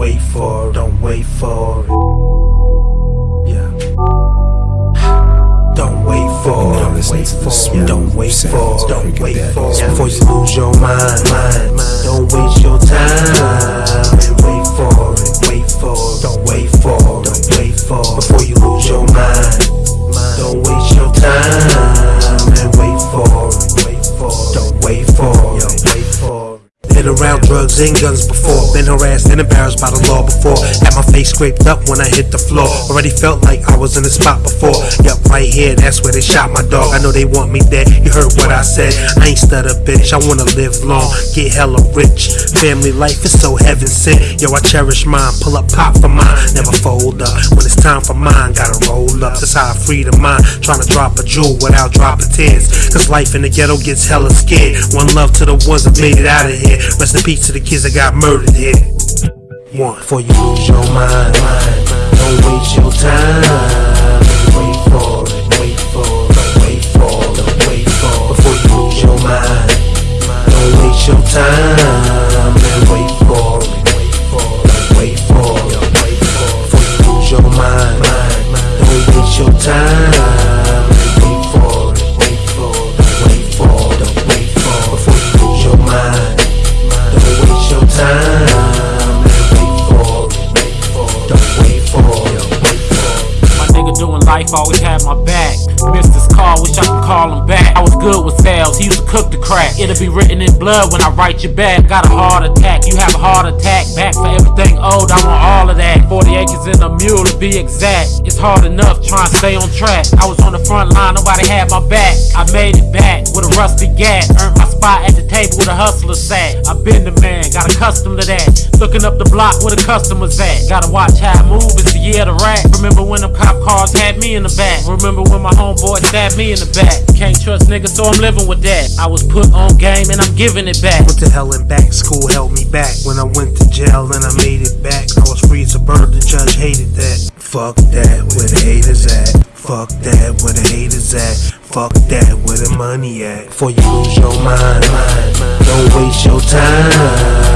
wait for. Don't wait for it. Yeah. Don't wait for it. Don't wait for it. Don't wait for. Don't wait for it. Before you lose your mind, mind, mind. Don't waste your time and wait for it. Wait for it. Don't wait for it. Don't wait for it. Before you lose your mind, don't waste your time and wait for it. Wait for it. Don't wait for it. Been around drugs and guns before. Been harassed and embarrassed by the law before. Had my face scraped up when I hit the floor. Already felt like I was in the spot before. Yup, right here, that's where they shot my dog. I know they want me dead. You heard what I said. I ain't stutter, bitch. I wanna live long, get hella rich. Family life is so heaven sent. Yo, I cherish mine. Pull up pop for mine. Never fold up. When it's time for mine, gotta roll up. That's how I free the mind. Trying to drop a jewel without dropping tears. Cause life in the ghetto gets hella scared. One love to the ones that made it out of here. Rest in peace to the kids that got murdered here. One, before you lose your mind, don't waste your time. Wait for it, wait for it, wait for it, wait for it. Before you lose your mind, don't waste your time. Wait for it, wait for it, wait for it. Before you lose your mind, don't waste your time. Doing life always had my back. Missed his call, wish I could call him back. I was good with sales, he used to cook the crack. It'll be written in blood when I write you back. Got a heart attack, you have a heart attack. Back for everything old, I want all of that. 40 acres in a mule to be exact. It's hard enough trying to stay on track. I was on the front line, nobody had my back. I made it back with a rusty gat. Earned my spot at the table with a hustler sat. I've been the man, got accustomed to that. Looking up the block where the customers at. Gotta watch how I move, it's the year to rat. Remember when them cop cars had me in the back. Remember when my homeboy stabbed me in the back. Can't trust niggas, so I'm living with that. I was put on game and I'm giving it back. Went to hell and back, school held me back. When I went to jail and I made it back, I was free as a bird, the judge hated that. Fuck that, where the haters at? Fuck that, where the haters at? Fuck that, where the money at? Before you lose your mind, don't waste your time.